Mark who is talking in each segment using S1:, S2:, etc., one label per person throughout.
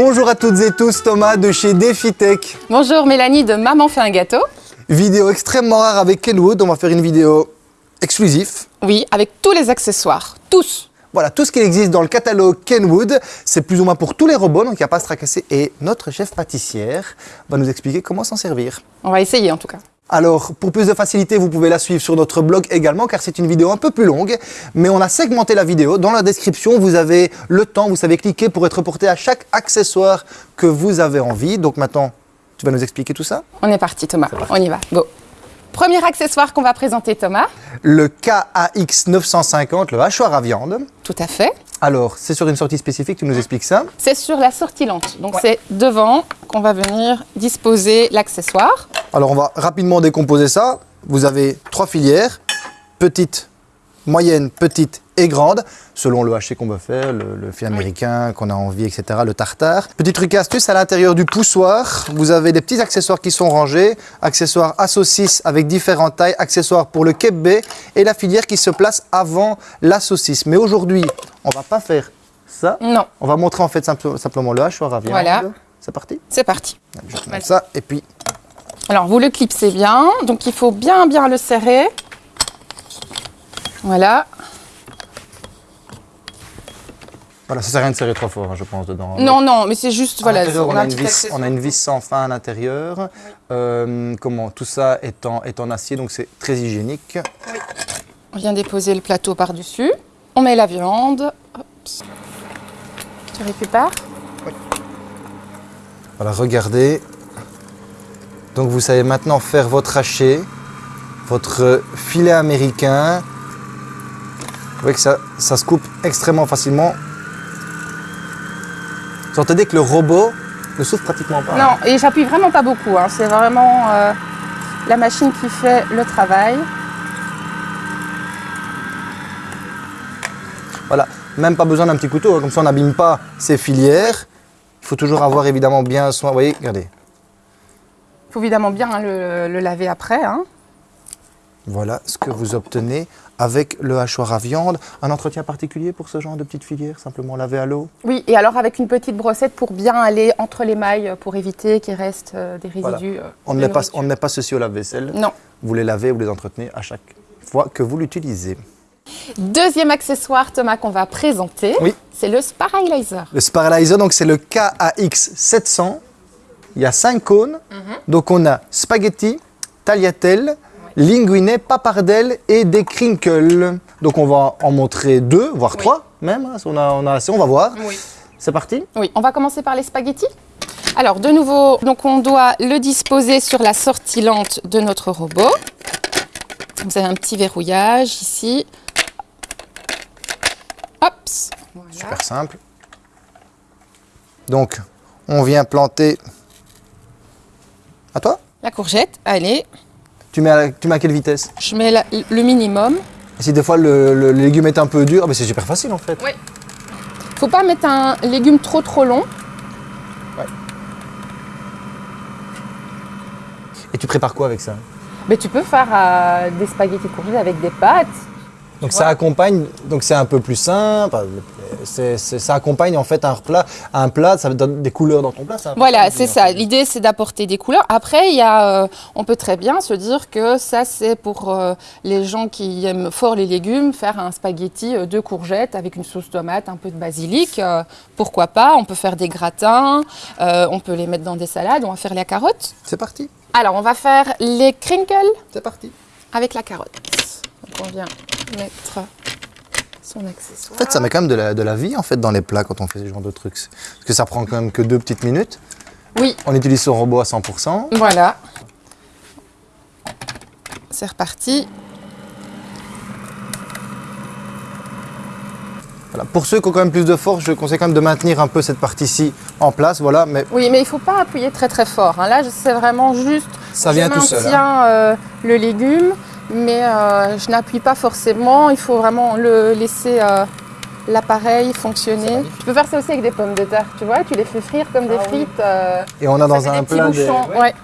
S1: Bonjour à toutes et tous, Thomas de chez DefiTech.
S2: Bonjour Mélanie de Maman fait un gâteau.
S1: Vidéo extrêmement rare avec Kenwood, on va faire une vidéo exclusive.
S2: Oui, avec tous les accessoires, tous.
S1: Voilà, tout ce qui existe dans le catalogue Kenwood, c'est plus ou moins pour tous les robots, donc il n'y a pas à se tracasser. Et notre chef pâtissière va nous expliquer comment s'en servir.
S2: On va essayer en tout cas.
S1: Alors, pour plus de facilité, vous pouvez la suivre sur notre blog également, car c'est une vidéo un peu plus longue, mais on a segmenté la vidéo. Dans la description, vous avez le temps, vous savez cliquer pour être porté à chaque accessoire que vous avez envie. Donc maintenant, tu vas nous expliquer tout ça
S2: On est parti Thomas, on y va, go. Premier accessoire qu'on va présenter Thomas.
S1: Le KAX 950, le hachoir à viande.
S2: Tout à fait.
S1: Alors, c'est sur une sortie spécifique, tu nous expliques ça
S2: C'est sur la sortie lente, donc c'est devant qu'on va venir disposer l'accessoire.
S1: Alors, on va rapidement décomposer ça. Vous avez trois filières, petite, moyenne, petite et grande, selon le haché qu'on veut faire, le, le fait américain qu'on a envie, etc., le tartare. Petit truc astuce, à l'intérieur du poussoir, vous avez des petits accessoires qui sont rangés, accessoires à saucisse avec différentes tailles, accessoires pour le kebbe et la filière qui se place avant la saucisse. Mais aujourd'hui, on va pas faire ça.
S2: Non,
S1: On va montrer en fait simple- simplement le hachoir à viande.
S2: Voilà.
S1: C'est parti
S2: c'est parti.
S1: Je montre ça et puis
S2: Alors vous le clipsez bien, donc il faut bien bien le serrer. Voilà.
S1: voilà, ça sert à rien de serrer trop fort, hein, je pense, dedans.
S2: Non, non, mais c'est juste,
S1: À
S2: voilà,
S1: l'intérieur, on,
S2: a
S1: a
S2: un
S1: une vis, on a une vis sans fin à l'intérieur. Euh, comment Tout ça est en, est en acier, donc c'est très hygiénique.
S2: On vient déposer le plateau par-dessus. On met la viande. Tu récupères
S1: Voilà, regardez. Donc vous savez maintenant faire votre haché, votre filet américain. Vous voyez que ça, ça se coupe extrêmement facilement. Vous entendez que le robot ne souffre pratiquement pas.
S2: Non, et j'appuie vraiment pas beaucoup. hein. C'est vraiment euh, la machine qui fait le travail.
S1: Voilà, même pas besoin d'un petit couteau, hein, comme ça on n'abîme pas ces filières. Il faut toujours avoir évidemment bien soin. Vous voyez, regardez.
S2: Il faut évidemment bien hein, le, le laver après. hein.
S1: Voilà ce que vous obtenez avec le hachoir à viande. Un entretien particulier pour ce genre de petite filière Simplement laver à l'eau?
S2: Oui, et alors avec une petite brossette pour bien aller entre les mailles pour éviter qu'il reste euh, des résidus. euh,
S1: On
S2: de
S1: ne met pas,
S2: nourriture.
S1: on ne met pas ceci au lave-vaisselle.
S2: Non.
S1: Vous les lavez, vous les entretenez à chaque fois que vous l'utilisez.
S2: Deuxième accessoire, Thomas, qu'on va présenter,
S1: Oui.
S2: c'est le Sparalyzer.
S1: Le Sparalyzer, donc c'est le KAX 700. Il y a 5 cônes. Donc on a spaghetti, tagliatelle, linguine, papardelle et des crinkles. Donc on va en montrer deux, voire
S2: Oui.
S1: trois même. hein, on a, on a assez, on va voir.
S2: Oui.
S1: C'est parti
S2: Oui, on va commencer par les spaghettis. Alors, de nouveau, donc on doit le disposer sur la sortie lente de notre robot. Vous avez un petit verrouillage ici. Hop. Voilà.
S1: Super simple. Donc, on vient planter. À toi
S2: La courgette, allez,
S1: tu mets, à, la- tu mets à quelle vitesse?
S2: Je mets la- le minimum.
S1: Et Si des fois le, le légume est un peu dur, mais c'est super facile en fait.
S2: Oui. Faut pas mettre un légume trop trop long.
S1: Et tu prépares quoi avec ça?
S2: Mais tu peux faire euh, des spaghettis courgettes avec des pâtes.
S1: Donc ça accompagne, donc c'est un peu plus simple. c'est- c'est- ça accompagne en fait un plat, un plat, ça donne des couleurs dans ton plat. peu
S2: Voilà,
S1: ça,
S2: c'est ça. L'idée, c'est d'apporter des couleurs. Après, il y a, euh, on peut très bien se dire que ça, c'est pour euh, les gens qui aiment fort les légumes, faire un spaghetti euh, de courgettes avec une sauce tomate, un peu de basilic. euh, pourquoi pas On peut faire des gratins, euh, on peut les mettre dans des salades, on va faire la carotte.
S1: C'est parti,
S2: Alors, on va faire les crinkles
S1: c'est parti.
S2: avec la carotte. On vient mettre son accessoire.
S1: En fait, ça met quand même de la, de la vie en fait dans les plats quand on fait ce genre de trucs. Parce que ça prend quand même que deux petites minutes.
S2: Oui,
S1: On utilise son robot à 100%.
S2: Voilà. C'est reparti.
S1: Voilà. Pour ceux qui ont quand même plus de force, je conseille quand même de maintenir un peu cette partie-ci en place. Voilà, mais
S2: Oui, mais il ne faut pas appuyer très très fort. hein. Là, c'est vraiment juste.
S1: ça vient tout seul. hein.
S2: euh, le légume, mais euh, je n'appuie pas forcément. Il faut vraiment le laisser euh, l'appareil fonctionner. Tu peux faire ça aussi avec des pommes de terre, tu vois. Tu les fais frire comme des frites. euh,
S1: Et on a dans un plat des-.
S2: Ouais.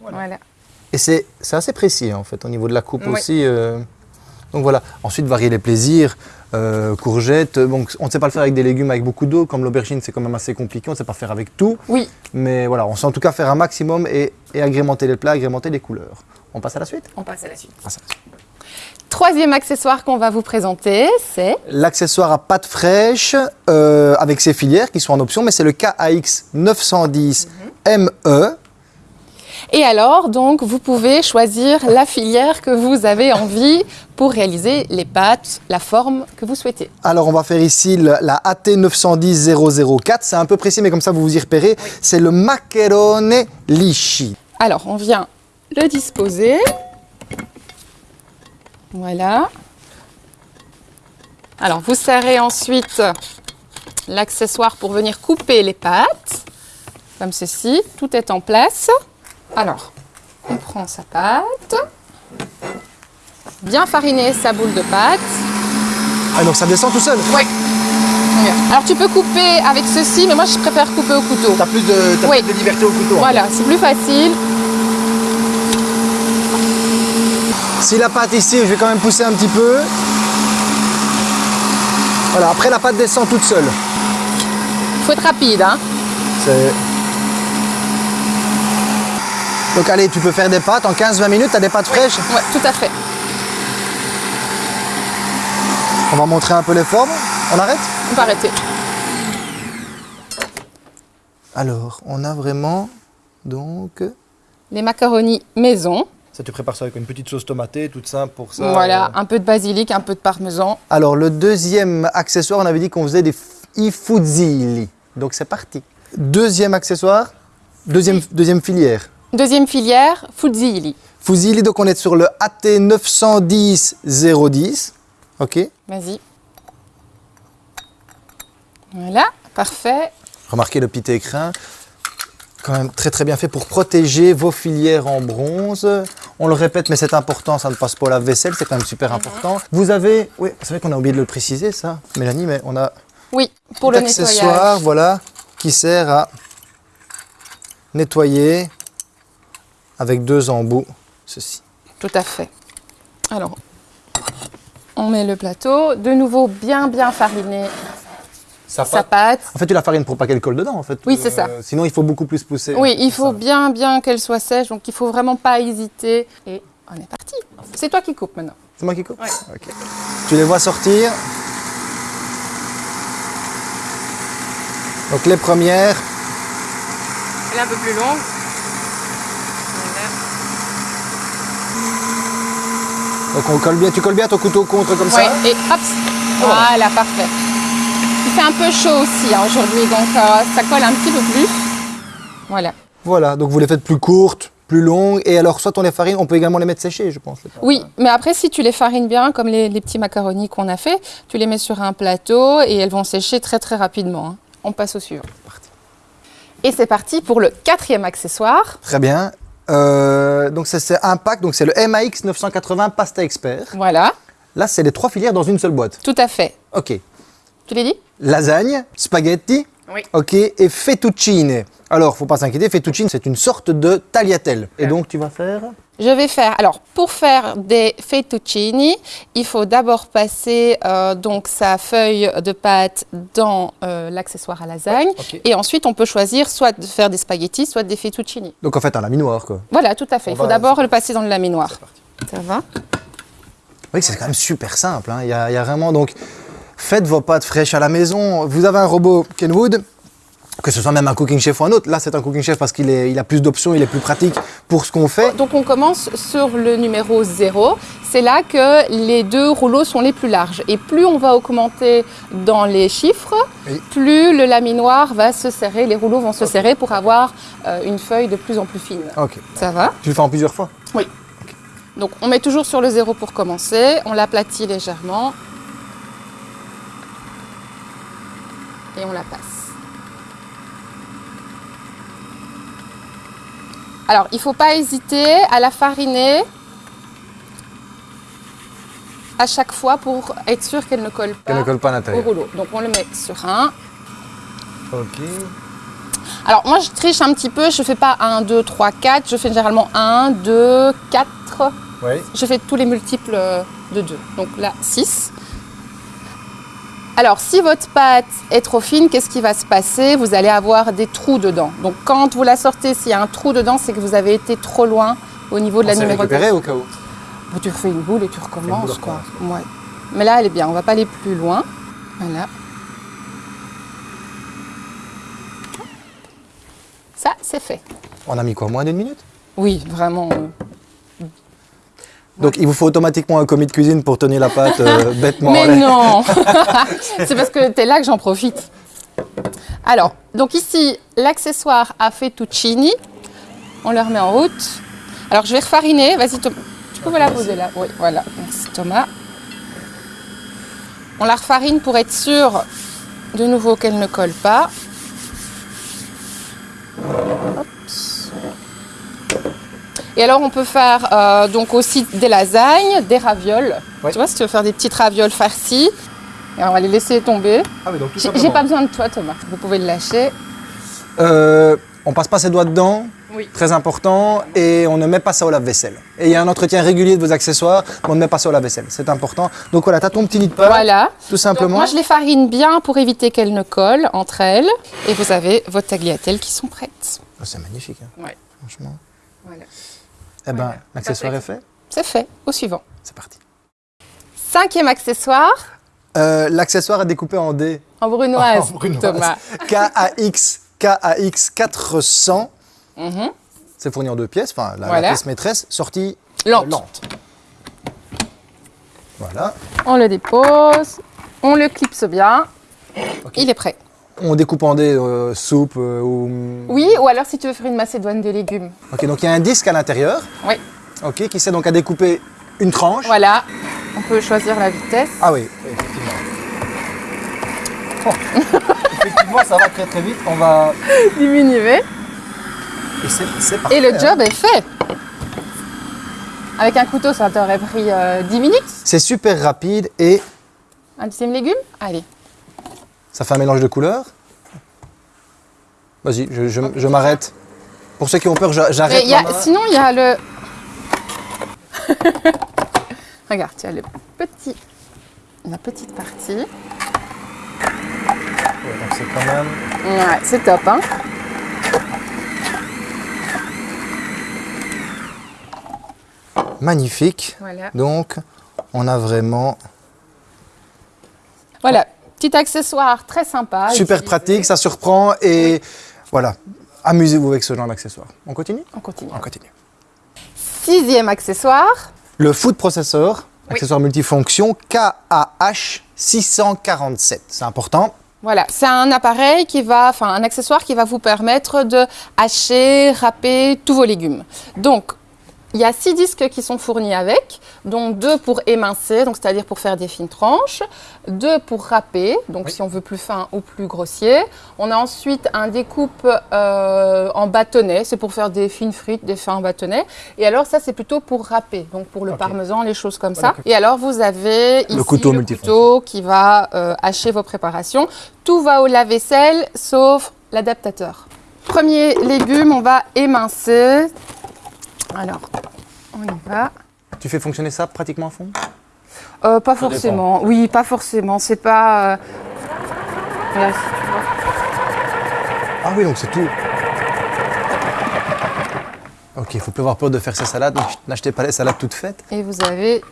S2: Voilà.
S1: Et c'est c'est assez précis en fait au niveau de la coupe
S2: Oui.
S1: aussi. euh, Donc voilà. Ensuite, varier les plaisirs. Euh, courgettes, donc on ne sait pas le faire avec des légumes avec beaucoup d'eau, comme l'aubergine c'est quand même assez compliqué, on ne sait pas faire avec tout.
S2: Oui.
S1: Mais voilà, on sait en tout cas faire un maximum et, et agrémenter les plats, agrémenter les couleurs. On passe à la suite?
S2: On passe à la suite.
S1: On passe à la suite.
S2: Troisième accessoire qu'on va vous présenter, c'est
S1: L'accessoire à pâte fraîche euh, avec ses filières qui sont en option, mais c'est le KAX 910 ME.
S2: Et alors, donc, vous pouvez choisir la filière que vous avez envie pour réaliser les pâtes, la forme que vous souhaitez.
S1: Alors on va faire ici la AT 910 004, c'est un peu précis mais comme ça vous vous y repérez. C'est le macarone lisci.
S2: Alors, on vient le disposer. Voilà. Alors, vous serrez ensuite l'accessoire pour venir couper les pâtes, comme ceci. Tout est en place. Alors, on prend sa pâte, bien fariner sa boule de pâte.
S1: Ah donc ça descend tout seul
S2: Oui. Alors, tu peux couper avec ceci, mais moi, je préfère couper au couteau.
S1: T'as plus de, t'as
S2: Oui.
S1: plus de liberté au couteau.
S2: Voilà, c'est plus facile.
S1: Si la pâte ici, je vais quand même pousser un petit peu. Voilà, après la pâte descend toute seule.
S2: Il faut être rapide, hein.
S1: C'est- Donc allez, tu peux faire des pâtes en 15-20 minutes, tu as des pâtes fraîches.
S2: Ouais, tout à fait.
S1: On va montrer un peu les formes. On arrête
S2: On peut arrêter.
S1: Alors, on a vraiment donc...
S2: Les macaronis maison.
S1: Ça, tu prépares ça avec une petite sauce tomatée, toute simple pour ça.
S2: voilà,
S1: euh.
S2: un peu de basilic, un peu de parmesan.
S1: Alors, le deuxième accessoire, on avait dit qu'on faisait des f- i fusilli. Donc, c'est parti. Deuxième accessoire, deuxième, deuxième filière.
S2: Deuxième filière, fusilli.
S1: Fusilli, donc on est sur le AT 910 010. Ok.
S2: Vas-y. Voilà, parfait.
S1: Remarquez le petit écrin. Quand même très très bien fait pour protéger vos filières en bronze. On le répète, mais c'est important, ça ne passe pas au lave-vaisselle, c'est quand même super important. Vous avez, oui, c'est vrai qu'on a oublié de le préciser ça, Mélanie, mais on a
S2: Oui, pour le
S1: accessoire,
S2: nettoyage.
S1: voilà, qui sert à nettoyer avec deux embouts, ceci.
S2: Tout à fait. Alors, on met le plateau. De nouveau, bien bien fariné
S1: Ça
S2: sa pâte.
S1: En fait, tu la farines pour pas qu'elle colle dedans, en fait.
S2: Oui, c'est ça.
S1: Sinon, il faut beaucoup plus pousser.
S2: Oui, il faut
S1: ça.
S2: bien bien qu'elle soit sèche, donc il faut vraiment pas hésiter. Et on est parti. C'est toi qui coupes maintenant.
S1: C'est moi qui coupe Ok. Tu les vois sortir. Donc les premières,
S2: Elle est un peu plus longue.
S1: donc on colle bien, tu colles bien ton couteau contre comme ça.
S2: Et hop, voilà, parfait. Il fait un peu chaud aussi hein, aujourd'hui, donc euh, ça colle un petit peu plus. Voilà.
S1: Voilà, donc vous les faites plus courtes, plus longues, et alors soit on les farine, on peut également les mettre séchées, je pense.
S2: Oui, mais après, si tu les farines bien, comme les, les petits macaronis qu'on a fait, tu les mets sur un plateau et elles vont sécher très très rapidement. hein. On passe au suivant. Et c'est parti pour le quatrième accessoire.
S1: Très bien. Euh, donc c'est un pack, donc c'est le MAX 980 Pasta Expert.
S2: Voilà,
S1: Là, c'est les trois filières dans une seule boîte.
S2: tout à fait.
S1: Ok.
S2: Tu l'as dit
S1: Lasagne, spaghetti,
S2: Oui.
S1: ok, et fettuccine. Alors, faut pas s'inquiéter, fettuccine, c'est une sorte de tagliatelle. Et donc, tu vas faire
S2: Je vais faire. Alors, pour faire des fettuccini, il faut d'abord passer euh, donc sa feuille de pâte dans euh, l'accessoire à lasagne, et ensuite on peut choisir soit de faire des spaghettis, soit des fettuccini.
S1: Donc, en fait, un laminoir, quoi.
S2: Voilà, tout à fait.
S1: On
S2: Il faut d'abord le passer dans le laminoir. Ça va?
S1: Oui, c'est quand même super simple. hein. Il, y a, il y a vraiment donc faites vos pâtes fraîches à la maison. Vous avez un robot Kenwood, que ce soit même un cooking chef ou un autre. Là, c'est un cooking chef parce qu'il il a plus d'options, il est plus pratique pour ce qu'on fait.
S2: Donc on commence sur le numéro 0. C'est là que les deux rouleaux sont les plus larges. Et plus on va augmenter dans les chiffres,
S1: Oui.
S2: plus le laminoir va se serrer, les rouleaux vont se serrer pour avoir euh, une feuille de plus en plus fine.
S1: Ok.
S2: Ça va?
S1: Tu le fais en plusieurs fois?
S2: Oui. Donc on met toujours sur le 0 pour commencer. On l'aplatit légèrement. Et on la passe. Alors, il ne faut pas hésiter à la fariner à chaque fois pour être sûr qu'elle ne colle pas,
S1: ne colle pas à
S2: au rouleau. Donc on le met sur un.
S1: Ok.
S2: Alors moi je triche un petit peu, je fais pas 1, 2, 3, 4, je fais généralement 1, 2, 4.
S1: Oui.
S2: Je fais tous les multiples de 2. Donc là, 6. Alors, si votre pâte est trop fine, qu'est-ce qui va se passer? Vous allez avoir des trous dedans. Donc, quand vous la sortez, s'il y a un trou dedans, c'est que vous avez été trop loin au niveau de la
S1: On s'est
S2: numérotation.
S1: récupéré au cas où?
S2: Tu refais une boule et tu recommences, quoi. Ouais. Mais là, elle est bien. On va pas aller plus loin. Voilà. Ça, c'est fait.
S1: On a mis quoi Moins d'une minute?
S2: Oui, vraiment. euh,
S1: Donc il vous faut automatiquement un commis de cuisine pour tenir la pâte euh, bêtement en
S2: Mais non C'est parce que tu es là que j'en profite. Alors, donc ici, l'accessoire a fettuccini. On le remet en route. Alors, je vais refariner. Vas-y, Thomas. Tu peux la poser là? Oui, voilà. Merci, Thomas. On la refarine pour être sûr, de nouveau, qu'elle ne colle pas. Hop. Et alors, on peut faire euh, donc aussi des lasagnes, des ravioles.
S1: Ouais.
S2: Tu vois, si tu veux faire des petites ravioles farcies, et on va les laisser tomber.
S1: Ah oui, donc tout
S2: J'ai pas besoin de toi, Thomas. Vous pouvez le lâcher.
S1: Euh, on passe pas ses doigts dedans,
S2: Oui.
S1: très important, et on ne met pas ça au lave-vaisselle. Et il y a un entretien régulier de vos accessoires, mais on ne met pas ça au lave-vaisselle, c'est important. Donc voilà, tu as ton petit nid de pain,
S2: Voilà.
S1: tout
S2: Donc,
S1: simplement.
S2: moi, je les farine bien pour éviter qu'elles ne collent entre elles. Et vous avez vos tagliatelles qui sont prêtes.
S1: Oh, c'est magnifique, hein,
S2: Ouais.
S1: franchement.
S2: Voilà.
S1: Eh ben, l'accessoire est fait,
S2: C'est fait. Au suivant.
S1: c'est parti.
S2: Cinquième accessoire,
S1: Euh, l'accessoire est découpé en D.
S2: en brunoise,
S1: En brunoise.
S2: Thomas.
S1: KAX, KAX 400.
S2: Mhm.
S1: C'est fourni en deux pièces, enfin la, pièce maîtresse, sortie
S2: Lente.
S1: lente. Voilà.
S2: On le dépose. On le clipse bien. Il est prêt.
S1: On découpe en dés euh, soupe euh, ou.
S2: Oui, ou alors si tu veux faire une macédoine de légumes.
S1: Ok, donc il y a un disque à l'intérieur.
S2: Oui.
S1: Ok, qui sert donc à découper une tranche.
S2: Voilà. On peut choisir la vitesse.
S1: Ah oui, effectivement. Oh. effectivement, ça va très très vite. On va.
S2: Diminuer.
S1: Et c'est parfait.
S2: Et le
S1: hein.
S2: job est fait. Avec un couteau, ça t'aurait pris euh, 10 minutes.
S1: C'est super rapide et
S2: Un deuxième légume? Allez.
S1: Ça fait un mélange de couleurs. Vas-y, je, je- je m'arrête. Pour ceux qui ont peur, j'a- j'arrête.
S2: Mais il y a-
S1: main.
S2: sinon, il y a le. Regarde, tu as le petit, la petite partie.
S1: Ouais, donc c'est quand même.
S2: Ouais, c'est top, hein
S1: Magnifique.
S2: Voilà.
S1: Donc, on a vraiment
S2: Voilà, petit accessoire très sympa.
S1: super
S2: utiliser.
S1: pratique, ça surprend et voilà. Amusez-vous avec ce genre d'accessoire. On continue?
S2: On continue.
S1: On continue.
S2: Sixième accessoire.
S1: Le Food Processor,
S2: Oui.
S1: accessoire multifonction KAH 647. C'est important.
S2: Voilà, c'est un appareil qui va, enfin un accessoire qui va vous permettre de hacher, râper tous vos légumes. Donc, il y a six disques qui sont fournis avec, donc deux pour émincer, donc c'est-à-dire pour faire des fines tranches, deux pour râper, donc
S1: Oui.
S2: si on veut plus fin ou plus grossier. On a ensuite un découpe euh, en bâtonnet, c'est pour faire des fines frites, des fins bâtonnets. Et alors ça, c'est plutôt pour râper, donc pour le parmesan, les choses comme ça. Et alors vous avez ici
S1: couteau
S2: le couteau qui va euh, hacher vos préparations. Tout va au lave-vaisselle sauf l'adaptateur. Premier légume, on va émincer. Alors, on y va.
S1: Tu fais fonctionner ça pratiquement à fond?
S2: Euh, pas forcément. Oui, pas forcément. C'est pas. euh.
S1: Ah oui, donc c'est tout. Ok, il faut plus avoir peur de faire ses salades. donc N'achetez pas les salades toutes faites.
S2: Et vous avez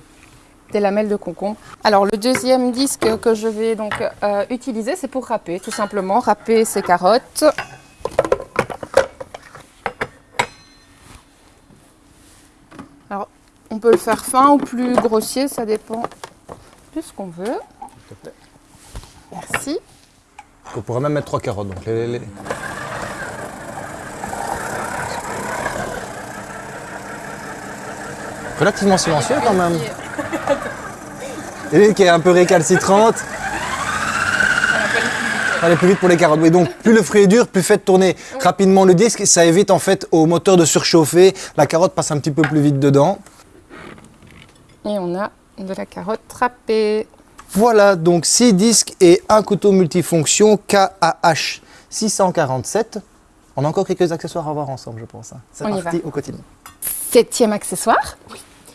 S2: des lamelles de concombre. Alors le deuxième disque que je vais donc euh, utiliser, c'est pour râper, tout simplement râper ces carottes. On peut le faire fin ou plus grossier, ça dépend de ce qu'on veut. Merci.
S1: On pourrait même mettre trois carottes. Donc les- les- les- Relativement silencieux quand même. Et qui est un peu récalcitrante. Aller plus vite pour les carottes. Oui, donc plus le fruit est dur, plus faites tourner rapidement le disque. Ça évite en fait au moteur de surchauffer. La carotte passe un petit peu plus vite dedans.
S2: Et on a de la carotte râpée.
S1: Voilà donc 6 disques et un couteau multifonction KAH 647. On a encore quelques accessoires à voir ensemble, je pense. hein. C'est parti, on continue.
S2: Septième accessoire.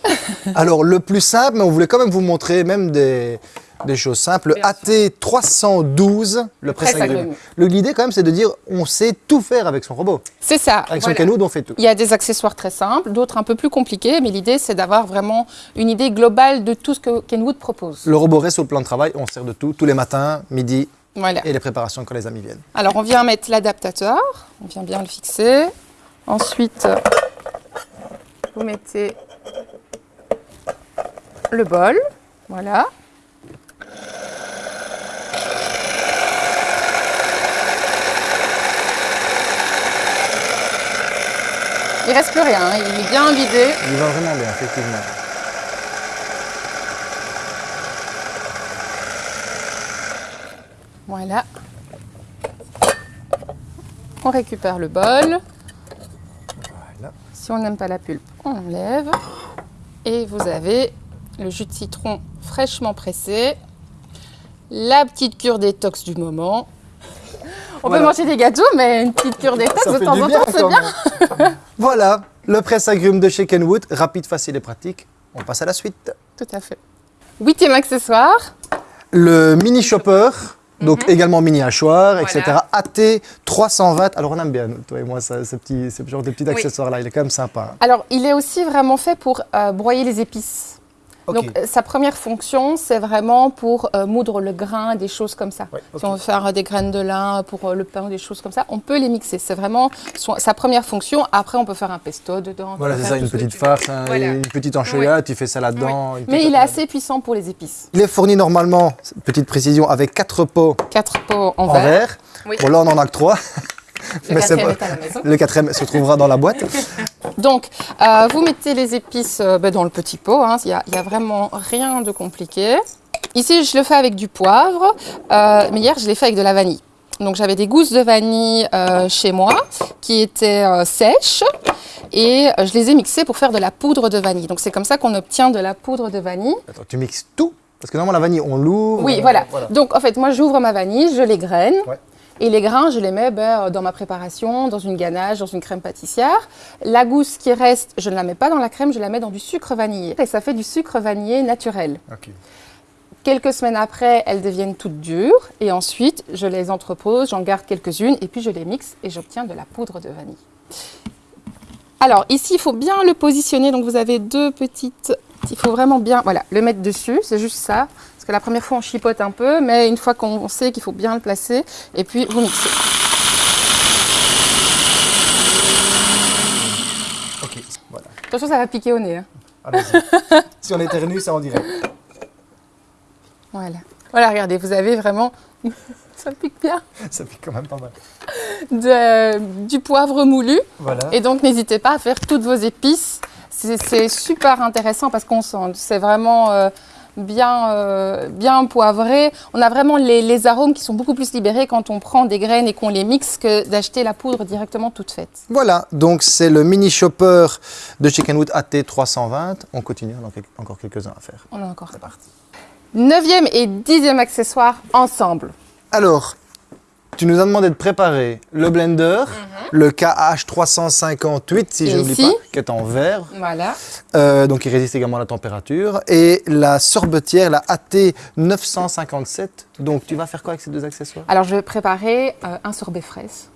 S1: Alors, le plus simple, mais on voulait quand même vous montrer même des, des choses simples. Le
S2: Bien
S1: AT312, le presse-agrumes.
S2: presse-agrumes.
S1: Le- L'idée, quand même, c'est de dire on sait tout faire avec son robot.
S2: C'est ça.
S1: Avec son. Kenwood, on fait tout.
S2: Il y a des accessoires très simples, d'autres un peu plus compliqués, mais l'idée c'est d'avoir vraiment une idée globale de tout ce que Kenwood propose.
S1: Le robot reste le plan de travail, on sert de tout, tous les matins, midi
S2: Voilà.
S1: et les préparations quand les amis viennent.
S2: Alors on vient mettre l'adaptateur, on vient bien le fixer. Ensuite, vous mettez le bol, voilà. Il reste plus rien, hein, il est bien vidé.
S1: Il va vraiment bien, effectivement.
S2: Voilà. On récupère le bol.
S1: Voilà.
S2: Si on n'aime pas la pulpe, on enlève. Et vous avez le jus de citron fraîchement pressé. La petite cure détox du moment. On
S1: Voilà.
S2: peut manger des gâteaux, mais une petite cure détox
S1: Ça
S2: de temps
S1: du
S2: en
S1: bien
S2: temps, c'est bien.
S1: voilà, le presse-agrumes de chez Kenwood, rapide, facile et pratique. On passe à la suite.
S2: Tout à fait. Huitième accessoire.
S1: Le mini chopper, donc également mini hachoir, etc.
S2: Mhm. Voilà.
S1: AT 320. Alors on aime bien, toi et moi, ça, ce, petit, ce genre de petits
S2: Oui.
S1: accessoires-là. Il est quand même sympa.
S2: Alors, il est aussi vraiment fait pour euh, broyer les épices. Donc, euh, sa première fonction, c'est vraiment pour euh, moudre le grain, des choses comme ça.
S1: Ouais.
S2: Si on veut faire euh, des graines de lin pour euh, le pain ou des choses comme ça, on peut les mixer. C'est vraiment son- sa première fonction. Après, on peut faire un pesto dedans.
S1: Voilà, c'est ça, une petite farce, hein,
S2: Voilà.
S1: une petite enchilade, tu fais ça là-dedans.
S2: Mais il est assez puissant pour les épices.
S1: Il est fourni normalement, petite précision, avec quatre pots
S2: Quatre pots en,
S1: en
S2: verre.
S1: verre.
S2: Oui.
S1: Bon, là, on en a que trois.
S2: Le
S1: Mais
S2: quatrième
S1: pas-
S2: est à la maison.
S1: Le quatrième se trouvera dans la boîte.
S2: Donc, euh, vous mettez les épices euh, ben, dans le petit pot. hein. Il n'y a, a vraiment rien de compliqué. Ici, je le fais avec du poivre, euh, mais hier, je l'ai fait avec de la vanille. Donc, j'avais des gousses de vanille chez moi qui étaient sèches et je les ai mixées pour faire de la poudre de vanille. Donc, c'est comme ça qu'on obtient de la poudre de vanille.
S1: Attends, tu mixes tout? Parce que normalement, la vanille, on l'ouvre.
S2: Oui, voilà. Donc, en fait, moi, j'ouvre ma vanille, je les graine.
S1: Ouais.
S2: Et les grains, je les mets ben, dans ma préparation, dans une ganache, dans une crème pâtissière. La gousse qui reste, je ne la mets pas dans la crème, je la mets dans du sucre vanillé. Et ça fait du sucre vanillé naturel. Quelques semaines après, elles deviennent toutes dures. Et ensuite, je les entrepose, j'en garde quelques-unes, et puis je les mixe et j'obtiens de la poudre de vanille. Alors, ici, il faut bien le positionner. Donc, vous avez deux petites... Il faut vraiment bien voilà, le mettre dessus, c'est juste ça. Parce que la première fois, on chipote un peu, mais une fois qu'on sait qu'il faut bien le placer, et puis vous mixez.
S1: Ok, voilà.
S2: Attention, ça va piquer au nez. hein.
S1: Allez-y. si on éternue, c'est en direct.
S2: Voilà. Voilà, regardez, vous avez vraiment... ça pique bien.
S1: Ça fait quand même pas mal.
S2: De- du poivre moulu.
S1: Voilà.
S2: Et donc, n'hésitez pas à faire toutes vos épices. C'est c'est super intéressant parce qu'on sent, c'est vraiment euh, bien, euh, bien poivré. On a vraiment les, les arômes qui sont beaucoup plus libérés quand on prend des graines et qu'on les mixe que d'acheter la poudre directement toute faite.
S1: Voilà, donc c'est le mini chopper de Chickenwood AT 320. On continue, on a encore quelques-uns à faire.
S2: On a encore.
S1: C'est parti.
S2: Neuvième et dixième accessoire ensemble.
S1: Alors, tu nous as demandé de préparer le blender, le KH 358, si je
S2: Et
S1: ne l'oublie
S2: ici
S1: pas, qui est en verre,
S2: Voilà.
S1: euh, donc il résiste également à la température, et la sorbetière, la AT 957. Donc tu vas faire quoi avec ces deux accessoires?
S2: Alors, je vais préparer euh, un sorbet fraise.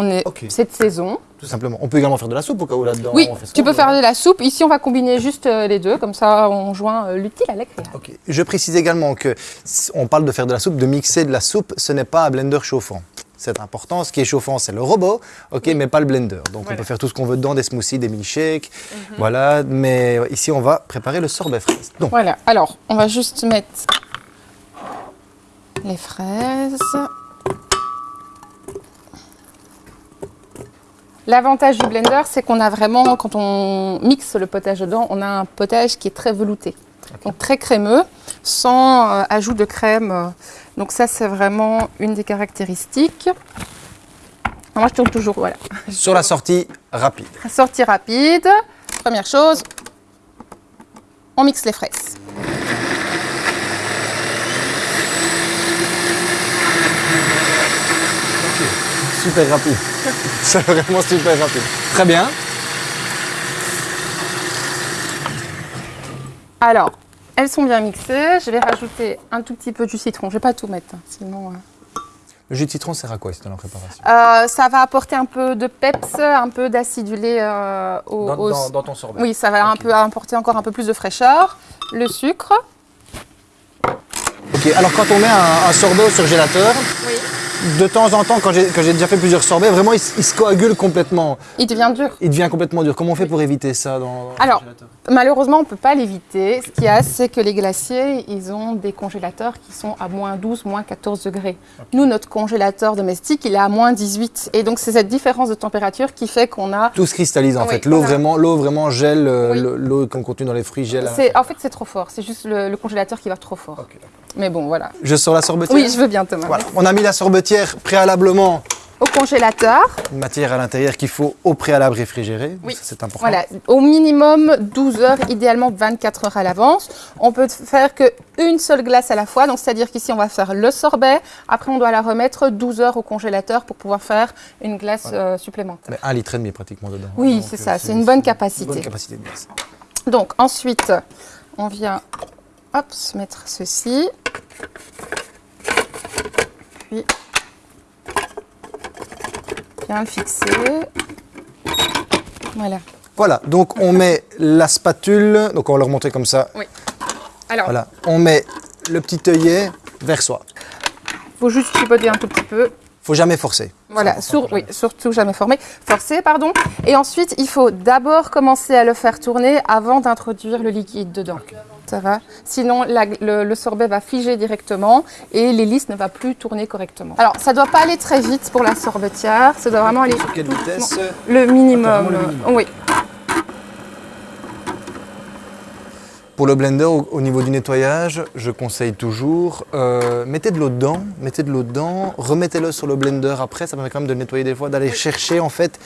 S2: On est cette saison.
S1: Tout simplement. On peut également faire de la soupe au cas où là-dedans.
S2: oui,
S1: on fait ce
S2: tu peux faire de la soupe. Ici, on va combiner juste euh, les deux. Comme ça, on joint euh, l'utile à l'agréable.
S1: Je précise également que si on parle de faire de la soupe, de mixer de la soupe, ce n'est pas un blender chauffant. C'est important. Ce qui est chauffant, c'est le robot, ok, mais pas le blender. Donc on peut faire tout ce qu'on veut dedans, des smoothies, des milkshakes, voilà. Mais ici, on va préparer le sorbet fraise. Donc,
S2: Voilà, alors on va juste mettre les fraises. L'avantage du blender, c'est qu'on a vraiment, quand on mixe le potage dedans, on a un potage qui est très velouté. Donc très crémeux, sans euh, ajout de crème. Donc ça, c'est vraiment une des caractéristiques. Moi, je tourne toujours, voilà.
S1: sur la sortie rapide.
S2: Sortie rapide. Première chose, on mixe les fraises.
S1: Super rapide. c'est vraiment super rapide. Très bien.
S2: Alors, elles sont bien mixées. Je vais rajouter un tout petit peu du citron. Je vais pas tout mettre, hein, sinon... euh,
S1: Le jus de citron sert à quoi dans la préparation?
S2: Euh, ça va apporter un peu de peps, un peu d'acidulé euh, au, au-
S1: ton sorbet
S2: Oui, ça va un peu apporter encore un peu plus de fraîcheur. Le sucre.
S1: Ok, alors quand on met un, un sorbet au surgélateur, de temps en temps, quand j'ai déjà fait plusieurs sorbets, vraiment il, se coagule complètement.
S2: Il devient dur.
S1: Il devient complètement dur. Comment on fait pour éviter ça dans,
S2: Alors, malheureusement, on ne peut pas l'éviter. Ce qu'il y a, c'est que les glaciers, ils ont des congélateurs qui sont à moins 12, moins 14 degrés. Nous, notre congélateur domestique, il est à moins 18. Et donc, c'est cette différence de température qui fait qu'on a...
S1: Tout se cristallise en
S2: Oui,
S1: fait. L'eau vraiment, l'eau vraiment gèle, euh,
S2: Oui.
S1: l'eau qu'on contient dans les fruits gèle.
S2: En fait, c'est trop fort. C'est juste le, le congélateur qui va trop fort. Mais bon, voilà.
S1: Je sors la sorbetière
S2: Oui, je veux bien, Thomas.
S1: Voilà. On a mis la sorbetière préalablement,
S2: Au congélateur,
S1: une matière à l'intérieur qu'il faut au préalable réfrigérer.
S2: Oui.
S1: C'est important.
S2: Voilà, au minimum 12 heures, idéalement 24 heures à l'avance. On peut faire qu'une seule glace à la fois, donc c'est-à-dire qu'ici on va faire le sorbet, après on doit la remettre 12 heures au congélateur pour pouvoir faire une glace euh, supplémentaire.
S1: Mais un litre et demi pratiquement dedans.
S2: Oui, c'est
S1: euh,
S2: ça, c'est une bonne
S1: Une
S2: capacité.
S1: bonne capacité de glace.
S2: Donc ensuite, on vient hop, se mettre ceci. Puis bien le fixer. Voilà.
S1: Voilà, donc on met la spatule, donc on va le remonter comme ça.
S2: Alors,
S1: Voilà, on met le petit œillet vers soi.
S2: faut juste chipoter un tout petit peu.
S1: Faut jamais forcer.
S2: Voilà, sur- oui, surtout jamais formé, forcé, pardon. Et ensuite, il faut d'abord commencer à le faire tourner avant d'introduire le liquide dedans. Ça va Sinon, la- le, le sorbet va figer directement et l'hélice ne va plus tourner correctement. Alors, ça doit pas aller très vite pour la sorbetière. Ça doit vraiment aller
S1: Sur quelle vitesse
S2: le minimum.
S1: Vraiment le minimum.
S2: Oui.
S1: Pour le blender, au, au niveau du nettoyage, je conseille toujours, euh, mettez de l'eau dedans, mettez de l'eau dedans, remettez-le sur le blender après, ça permet quand même de le nettoyer des fois, d'aller chercher en fait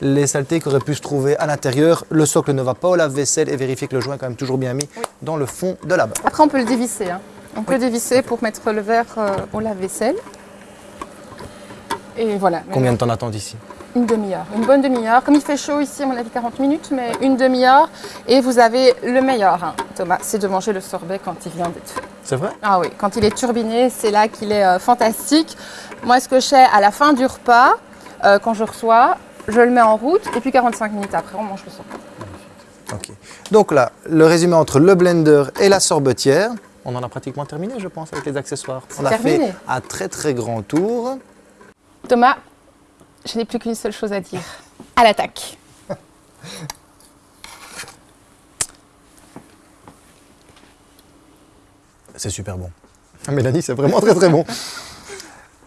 S1: les saletés qui auraient pu se trouver à l'intérieur. Le socle ne va pas au lave-vaisselle et vérifier que le joint est quand même toujours bien mis dans le fond de la barre.
S2: Après, on peut le dévisser. hein. On peut dévisser pour mettre le verre euh, au lave-vaisselle. Et voilà.
S1: Combien de temps d'attente ici?
S2: Une demi-heure, une bonne demi-heure. Comme il fait chaud ici, à mon avis 40 minutes, mais une demi-heure. Et vous avez le meilleur, hein, Thomas, c'est de manger le sorbet quand il vient d'être fait.
S1: C'est vrai?
S2: Ah oui, quand il est turbiné, c'est là qu'il est euh, fantastique. Moi, ce que je fais à la fin du repas, euh, quand je reçois, je le mets en route et puis 45 minutes après, on mange le sorbet.
S1: Ok. Donc là, le résumé entre le blender et la sorbetière, on en a pratiquement terminé, je pense, avec les accessoires. On a fait un très très grand tour.
S2: Thomas, je n'ai plus qu'une seule chose à dire. À l'attaque.
S1: C'est super bon. Ah, Mélanie, c'est vraiment très très bon.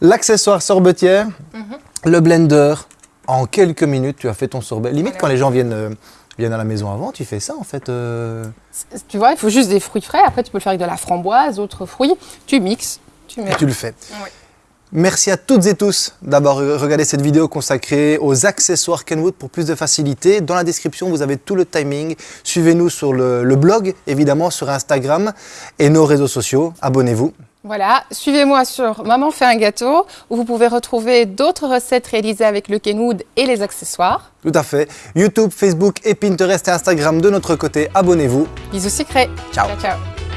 S1: L'accessoire sorbetière, le blender, en quelques minutes, tu as fait ton sorbet. Limite,
S2: Voilà.
S1: quand les gens viennent, euh, viennent à la maison avant, tu fais ça en fait. euh,
S2: Tu vois, il faut juste des fruits frais. Après, tu peux le faire avec de la framboise, d'autres fruits. Tu mixes, tu mets.
S1: et tu le fais.
S2: Oui.
S1: Merci à toutes et tous d'avoir regardé cette vidéo consacrée aux accessoires Kenwood pour plus de facilité. Dans la description, vous avez tout le timing. Suivez-nous sur le, le blog, évidemment, sur Instagram et nos réseaux sociaux. Abonnez-vous.
S2: Voilà, suivez-moi sur Maman fait un gâteau où vous pouvez retrouver d'autres recettes réalisées avec le Kenwood et les accessoires.
S1: Tout à fait. YouTube, Facebook et Pinterest et Instagram de notre côté. Abonnez-vous.
S2: Bisous secrets.
S1: Ciao.
S2: ciao. ciao.